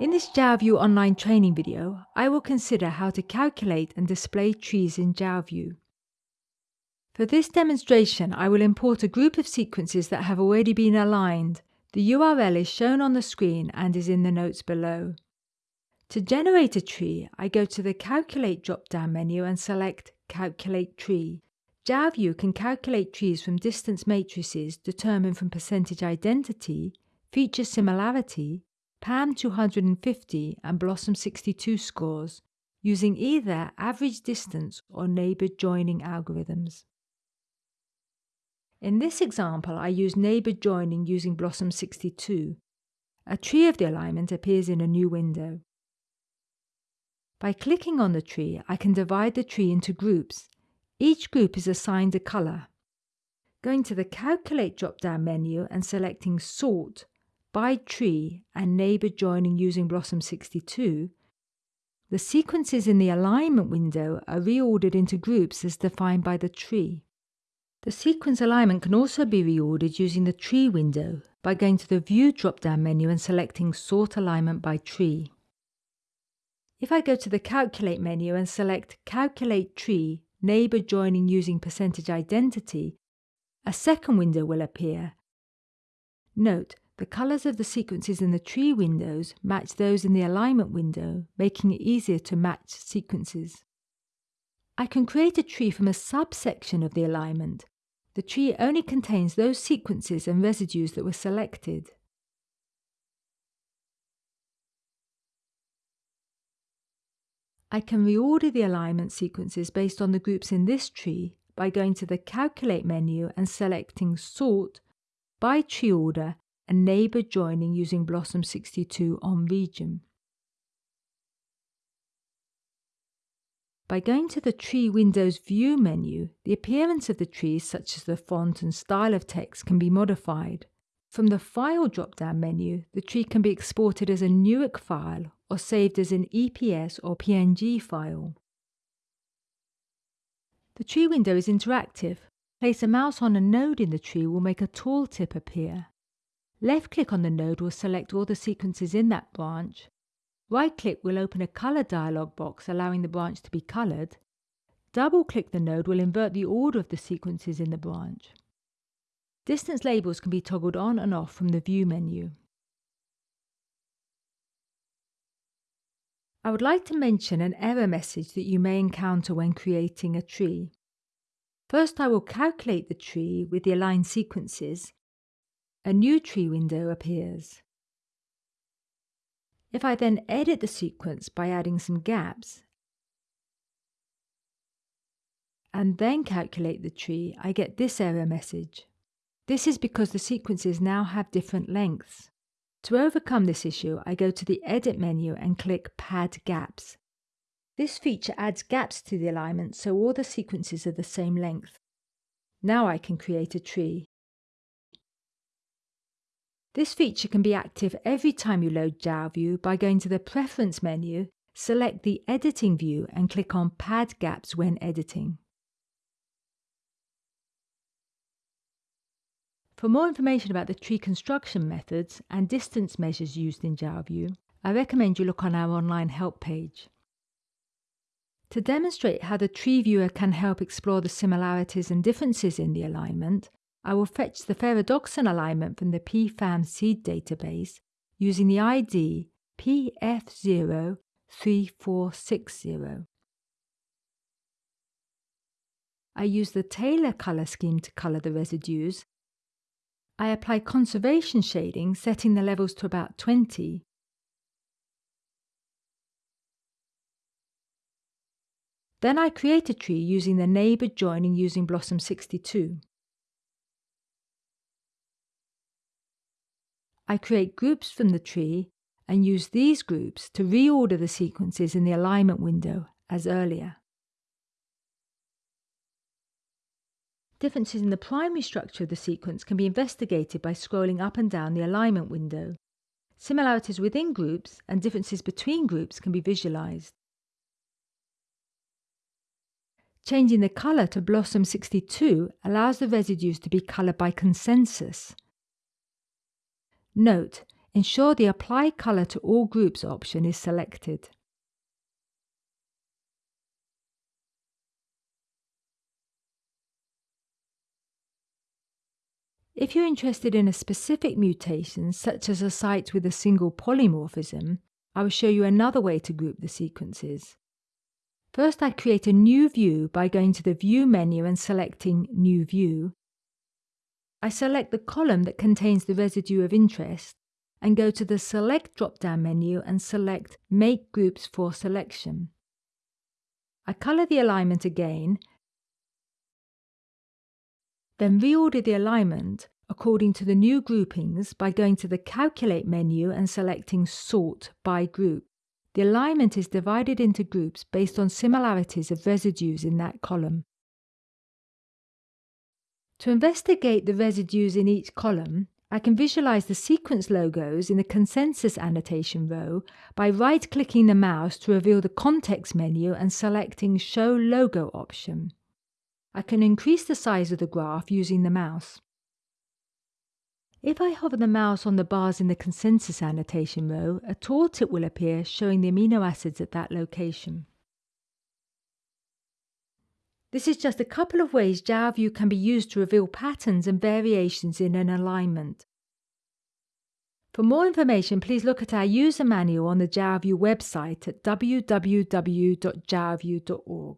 In this Jalview online training video, I will consider how to calculate and display trees in Jalview. For this demonstration, I will import a group of sequences that have already been aligned. The URL is shown on the screen and is in the notes below. To generate a tree, I go to the Calculate drop-down menu and select Calculate Tree. Jalview can calculate trees from distance matrices determined from percentage identity, feature similarity, PAM 250 and BLOSUM 62 scores using either average distance or neighbour joining algorithms. In this example, I use neighbour joining using BLOSUM 62. A tree of the alignment appears in a new window. By clicking on the tree, I can divide the tree into groups. Each group is assigned a colour. Going to the Calculate drop-down menu and selecting Sort, by tree and neighbour joining using BLOSUM 62, the sequences in the alignment window are reordered into groups as defined by the tree. The sequence alignment can also be reordered using the tree window by going to the View drop-down menu and selecting Sort Alignment by Tree. If I go to the Calculate menu and select Calculate Tree, Neighbour Joining using Percentage Identity, a second window will appear. Note, the colours of the sequences in the tree windows match those in the alignment window, making it easier to match sequences. I can create a tree from a subsection of the alignment. The tree only contains those sequences and residues that were selected. I can reorder the alignment sequences based on the groups in this tree by going to the Calculate menu and selecting Sort by Tree Order and Neighbour Joining using BLOSUM 62 on Region. By going to the Tree Windows View menu, the appearance of the trees, such as the font and style of text, can be modified. From the File drop-down menu, the tree can be exported as a Newick file or saved as an EPS or PNG file. The tree window is interactive. Place a mouse on a node in the tree will make a tooltip appear. Left-click on the node will select all the sequences in that branch. Right-click will open a colour dialog box allowing the branch to be coloured. Double-click the node will invert the order of the sequences in the branch. Distance labels can be toggled on and off from the View menu. I would like to mention an error message that you may encounter when creating a tree. First, I will calculate the tree with the aligned sequences. A new tree window appears. If I then edit the sequence by adding some gaps and then calculate the tree, I get this error message. This is because the sequences now have different lengths. To overcome this issue, I go to the Edit menu and click Pad Gaps. This feature adds gaps to the alignment so all the sequences are the same length. Now I can create a tree. This feature can be active every time you load Jalview by going to the Preference menu, select the Editing view and click on Pad Gaps when editing. For more information about the tree construction methods and distance measures used in Jalview, I recommend you look on our online help page. To demonstrate how the tree viewer can help explore the similarities and differences in the alignment, I will fetch the Ferredoxin alignment from the PFAM seed database using the ID PF03460. I use the Taylor colour scheme to colour the residues I apply conservation shading, setting the levels to about 20. Then I create a tree using the neighbour joining using BLOSUM 62. I create groups from the tree and use these groups to reorder the sequences in the alignment window as earlier. Differences in the primary structure of the sequence can be investigated by scrolling up and down the alignment window. Similarities within groups and differences between groups can be visualized. Changing the color to BLOSUM 62 allows the residues to be colored by consensus. Note, ensure the Apply Colour to All Groups option is selected. If you're interested in a specific mutation, such as a site with a single polymorphism, I will show you another way to group the sequences. First, I create a new view by going to the View menu and selecting New View. I select the column that contains the residue of interest and go to the Select drop-down menu and select Make Groups for Selection. I colour the alignment again then reorder the alignment according to the new groupings by going to the Calculate menu and selecting Sort by Group. The alignment is divided into groups based on similarities of residues in that column. To investigate the residues in each column, I can visualize the sequence logos in the consensus annotation row by right-clicking the mouse to reveal the context menu and selecting Show Logo option. I can increase the size of the graph using the mouse. If I hover the mouse on the bars in the consensus annotation row, a tooltip will appear showing the amino acids at that location. This is just a couple of ways Jalview can be used to reveal patterns and variations in an alignment. For more information, please look at our user manual on the Jalview website at www.jalview.org.